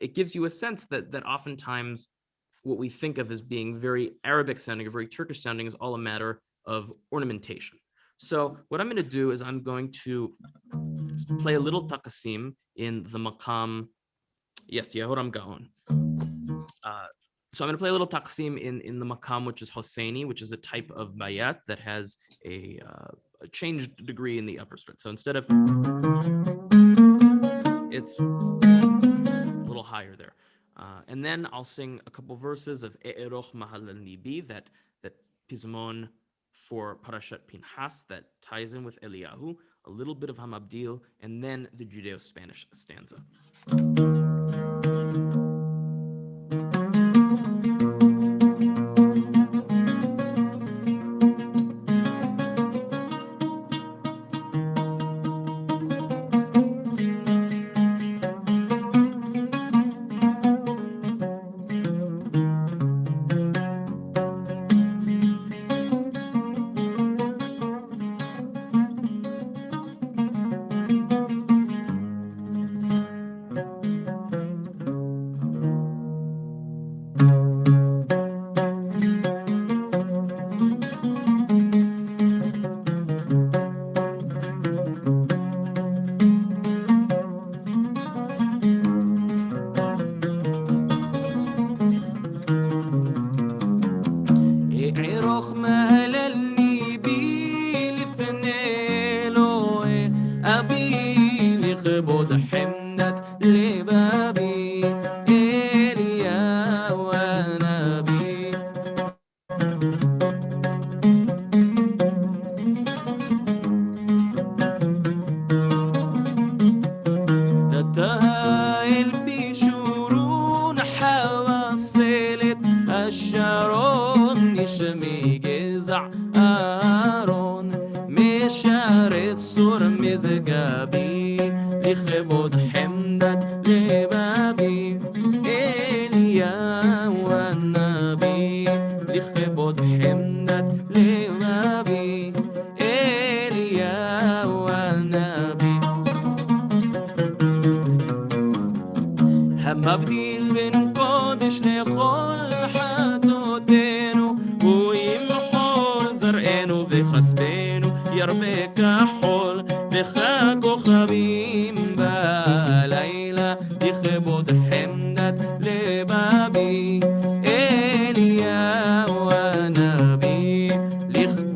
It gives you a sense that that oftentimes what we think of as being very Arabic sounding or very Turkish sounding is all a matter of ornamentation. So what I'm going to do is I'm going to play a little takasim in the maqam. Yes, Yehoram Gaon. Uh, so I'm going to play a little taqsim in, in the maqam, which is Hosseini, which is a type of bayat that has a, uh, a changed degree in the upper string. So instead of, it's a little higher there. Uh, and then I'll sing a couple verses of E'eroch Mahal Nibi, that, that Pizmon for Parashat Pinhas that ties in with Eliyahu, a little bit of Hamabdil, and then the Judeo-Spanish stanza.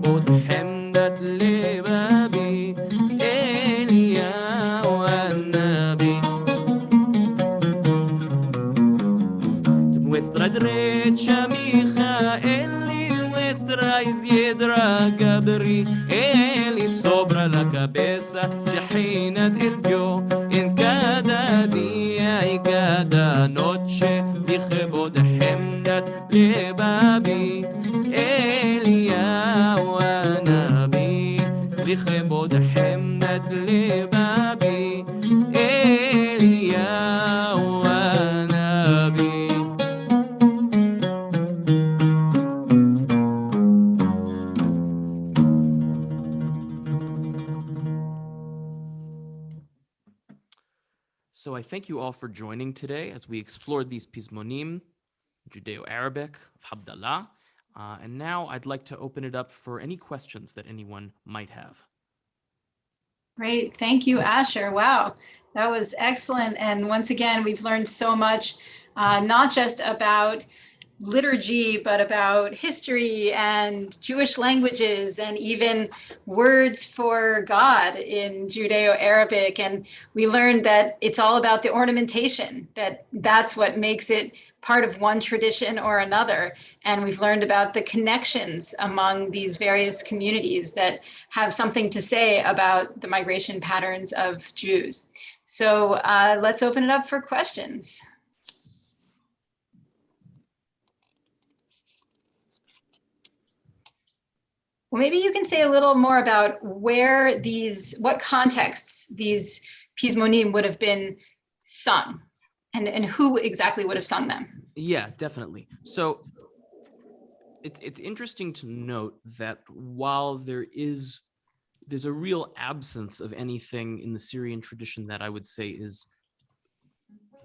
boat thank you all for joining today as we explored these Pismonim, Judeo-Arabic of Abdallah. Uh, and now I'd like to open it up for any questions that anyone might have. Great. Thank you, Asher. Wow. That was excellent. And once again, we've learned so much, uh, not just about liturgy, but about history and Jewish languages and even words for God in Judeo-Arabic. And we learned that it's all about the ornamentation, that that's what makes it part of one tradition or another. And we've learned about the connections among these various communities that have something to say about the migration patterns of Jews. So uh, let's open it up for questions. Well, maybe you can say a little more about where these, what contexts these Pismonim would have been sung and, and who exactly would have sung them. Yeah, definitely. So it's it's interesting to note that while there is there's a real absence of anything in the Syrian tradition that I would say is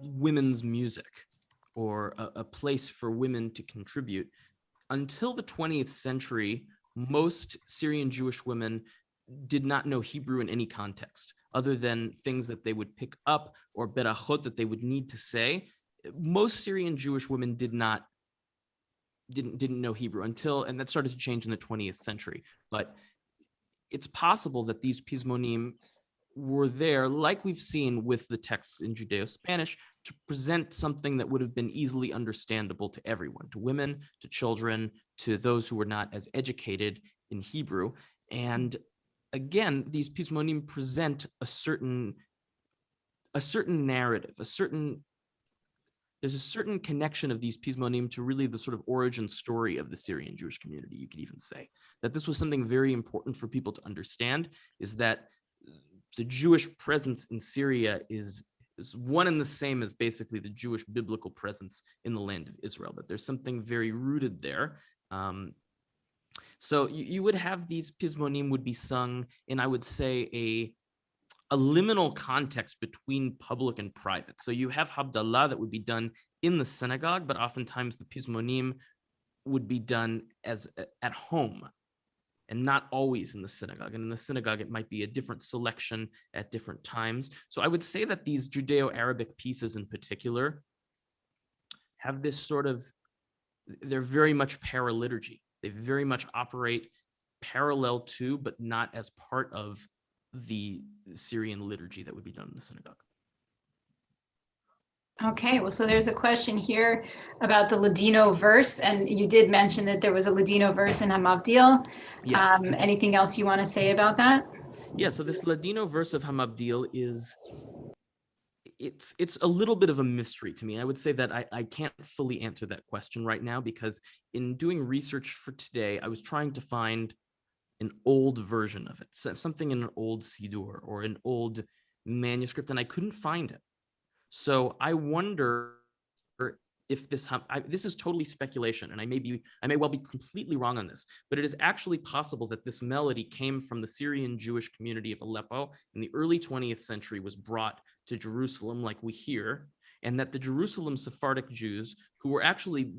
women's music or a, a place for women to contribute. Until the 20th century, most Syrian Jewish women did not know Hebrew in any context other than things that they would pick up or berachot that they would need to say. Most Syrian Jewish women did not didn't didn't know Hebrew until and that started to change in the 20th century. But it's possible that these Pismonim were there, like we've seen with the texts in Judeo-Spanish, to present something that would have been easily understandable to everyone, to women, to children, to those who were not as educated in Hebrew. And again, these Pismonim present a certain a certain narrative, a certain there's a certain connection of these Pismonim to really the sort of origin story of the Syrian Jewish community, you could even say. That this was something very important for people to understand, is that the Jewish presence in Syria is, is one and the same as basically the Jewish biblical presence in the land of Israel, that there's something very rooted there. Um, so you, you would have these Pismonim would be sung in, I would say, a a liminal context between public and private. So you have Habdallah that would be done in the synagogue, but oftentimes the Pismonim would be done as at home and not always in the synagogue. And in the synagogue, it might be a different selection at different times. So I would say that these Judeo-Arabic pieces in particular have this sort of, they're very much paraliturgy. They very much operate parallel to, but not as part of the Syrian liturgy that would be done in the synagogue. Okay, well, so there's a question here about the Ladino verse, and you did mention that there was a Ladino verse in Hamavdil. Yes. Um, anything else you want to say about that? Yeah, so this Ladino verse of Hamabdil is it's it's a little bit of a mystery to me. I would say that I, I can't fully answer that question right now because in doing research for today, I was trying to find an old version of it, something in an old Sidur or an old manuscript, and I couldn't find it. So I wonder if this I, this is totally speculation, and I may be I may well be completely wrong on this, but it is actually possible that this melody came from the Syrian Jewish community of Aleppo in the early 20th century, was brought to Jerusalem, like we hear, and that the Jerusalem Sephardic Jews, who were actually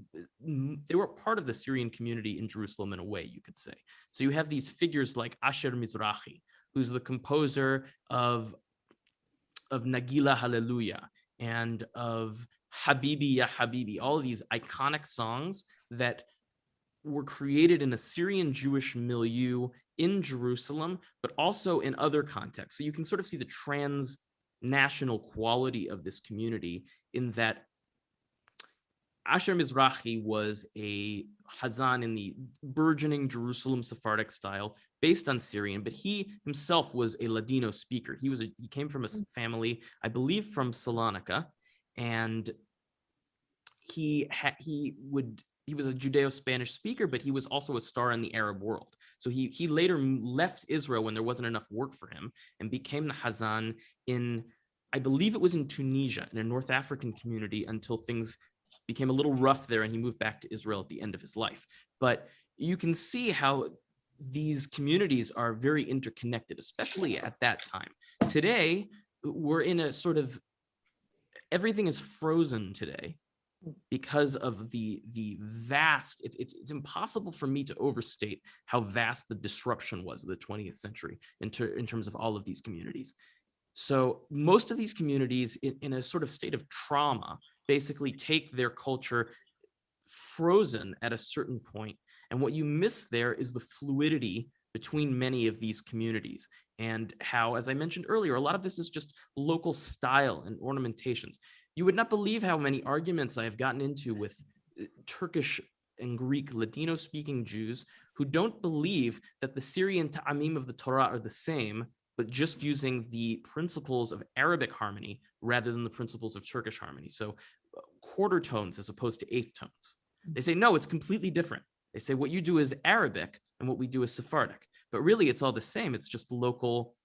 mm, they were part of the Syrian community in Jerusalem in a way, you could say. So you have these figures like Asher Mizrahi, who's the composer of of Nagila Hallelujah and of Habibi Ya Habibi, all of these iconic songs that were created in a Syrian Jewish milieu in Jerusalem, but also in other contexts. So you can sort of see the transnational quality of this community in that Asher Mizrahi was a Hazan in the burgeoning Jerusalem Sephardic style based on Syrian, but he himself was a Ladino speaker. He was a, he came from a mm. family, I believe from Salonika, and he ha- he would he was a Judeo-Spanish speaker, but he was also a star in the Arab world. So he he later left Israel when there wasn't enough work for him and became the Hazan in I believe it was in Tunisia in a North African community until things became a little rough there and he moved back to Israel at the end of his life. But you can see how these communities are very interconnected, especially at that time. Today, we're in a sort of everything is frozen today because of the the vast it's, it's it's impossible for me to overstate how vast the disruption was of the 20th century in, ter- in terms of all of these communities so most of these communities in, in a sort of state of trauma basically take their culture frozen at a certain point and what you miss there is the fluidity between many of these communities and how as i mentioned earlier a lot of this is just local style and ornamentations you would not believe how many arguments I have gotten into with uh, Turkish and Greek Ladino speaking Jews who don't believe that the Syrian ta'amim of the Torah are the same, but just using the principles of Arabic harmony rather than the principles of Turkish harmony. So quarter tones as opposed to eighth tones. They say, mm-hmm. no, it's completely different. They say what you do is Arabic and what we do is Sephardic. But really it's all the same. It's just local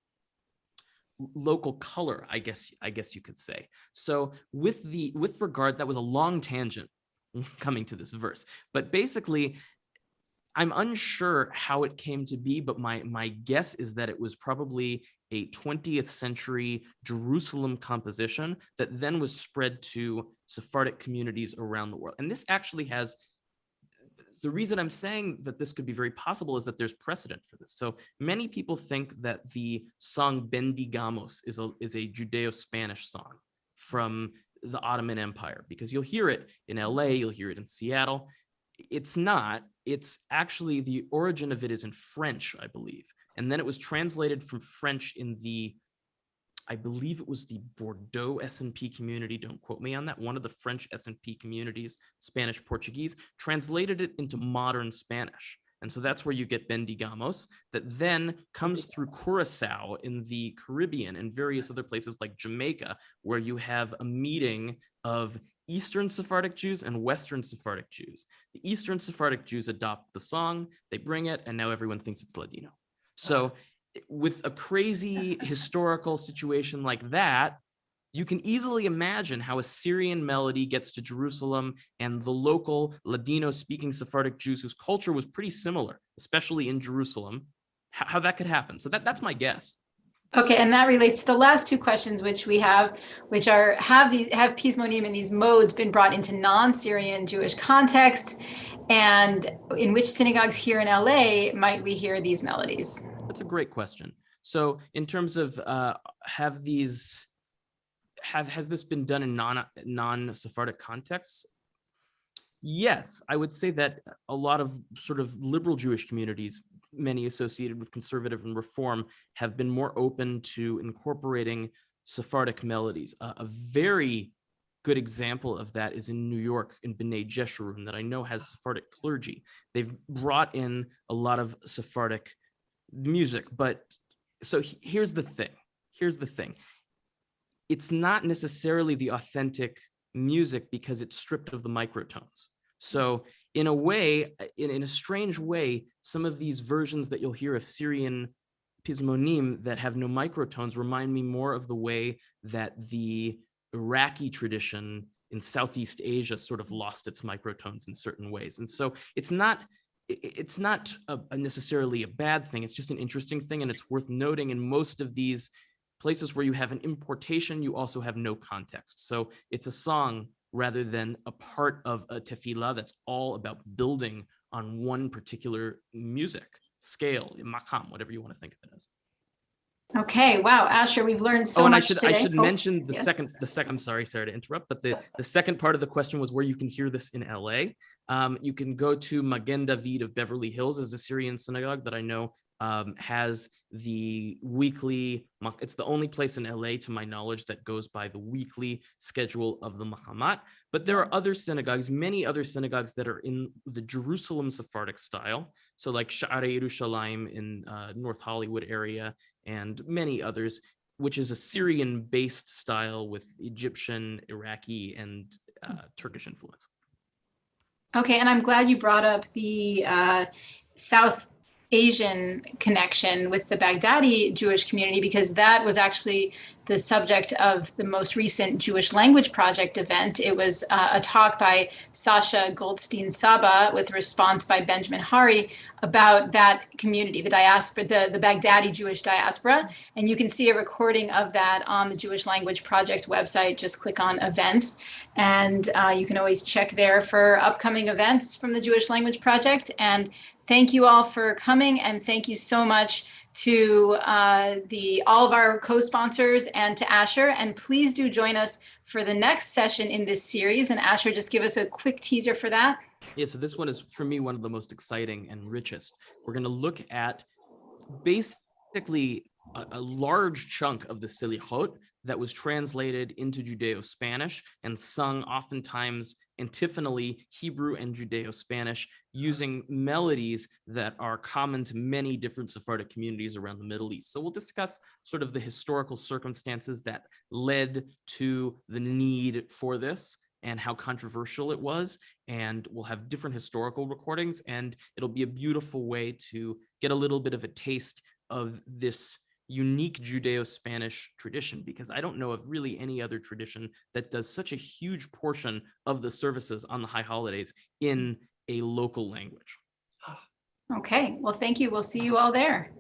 local color i guess i guess you could say so with the with regard that was a long tangent coming to this verse but basically i'm unsure how it came to be but my my guess is that it was probably a 20th century jerusalem composition that then was spread to sephardic communities around the world and this actually has the reason I'm saying that this could be very possible is that there's precedent for this. So many people think that the song Bendigamos is a, is a Judeo-Spanish song from the Ottoman Empire because you'll hear it in LA, you'll hear it in Seattle. It's not, it's actually the origin of it is in French, I believe. And then it was translated from French in the I believe it was the Bordeaux SNP community. Don't quote me on that. One of the French SNP communities, Spanish Portuguese, translated it into modern Spanish. And so that's where you get Bendigamos that then comes through Curacao in the Caribbean and various other places like Jamaica, where you have a meeting of Eastern Sephardic Jews and Western Sephardic Jews. The Eastern Sephardic Jews adopt the song, they bring it, and now everyone thinks it's Ladino. So uh-huh. with a crazy historical situation like that, you can easily imagine how a Syrian melody gets to Jerusalem and the local Ladino speaking Sephardic Jews whose culture was pretty similar, especially in Jerusalem, how, how that could happen. So that, that's my guess. Okay, and that relates to the last two questions which we have, which are have these have Pismonim and these modes been brought into non-Syrian Jewish context, and in which synagogues here in LA might we hear these melodies? That's a great question. So in terms of uh, have these have has this been done in non non Sephardic contexts? Yes, I would say that a lot of sort of liberal Jewish communities, many associated with conservative and reform, have been more open to incorporating Sephardic melodies. Uh, a very good example of that is in New York in B'nai Jeshurun that I know has ah. Sephardic clergy. They've brought in a lot of Sephardic music, but so he- here's the thing. Here's the thing. it's not necessarily the authentic music because it's stripped of the microtones. So hmm. in a way, in, in a strange way, some of these versions that you'll hear of Syrian pismonim that have no microtones remind me more of the way that the Iraqi tradition in Southeast Asia sort of lost its microtones in certain ways. And so it's not it's not a, a necessarily a bad thing. It's just an interesting thing. And it's worth noting in most of these places where you have an importation, you also have no context. So it's a song rather than a part of a tefillah that's all about building on one particular music scale, makam, whatever you want to think of it as. Okay, wow, Asher, we've learned so much. oh, and I should today. I should Oh, mention the yes. second the second. I'm sorry, sorry to interrupt, but the the second part of the question was where you can hear this in LA. Um, you can go to Magen David of Beverly Hills, is a Syrian synagogue that I know um, has the weekly. It's the only place in LA, to my knowledge, that goes by the weekly schedule of the Makamat. But there are other synagogues, many other synagogues that are in the Jerusalem Sephardic style. So like Sha'arei Yerushalayim in uh, North Hollywood area and many others, which is a Syrian-based style with Egyptian, Iraqi, and uh, Turkish influence. Okay, and I'm glad you brought up the uh, South Asian connection with the Baghdadi Jewish community because that was actually the subject of the most recent Jewish Language Project event. It was uh, a talk by Sasha Goldstein Sabbah with response by Benjamin Hary about that community, the diaspora, the, the Baghdadi Jewish diaspora. And you can see a recording of that on the Jewish Language Project website. Just click on events. And uh, you can always check there for upcoming events from the Jewish Language Project. And thank you all for coming and thank you so much to uh, the all of our co-sponsors and to Asher. And please do join us for the next session in this series. And Asher, just give us a quick teaser for that. Yeah, so this one is for me one of the most exciting and richest. We're going to look at basically a, a large chunk of the Selichot that was translated into Judeo-Spanish and sung oftentimes antiphonally Hebrew and Judeo-Spanish using melodies that are common to many different Sephardic communities around the Middle East. So we'll discuss sort of the historical circumstances that led to the need for this and how controversial it was. And we'll have different historical recordings and it'll be a beautiful way to get a little bit of a taste of this unique Judeo-Spanish tradition, because I don't know of really any other tradition that does such a huge portion of the services on the high holidays in a local language. Ah, okay, well, thank you. We'll see you all there.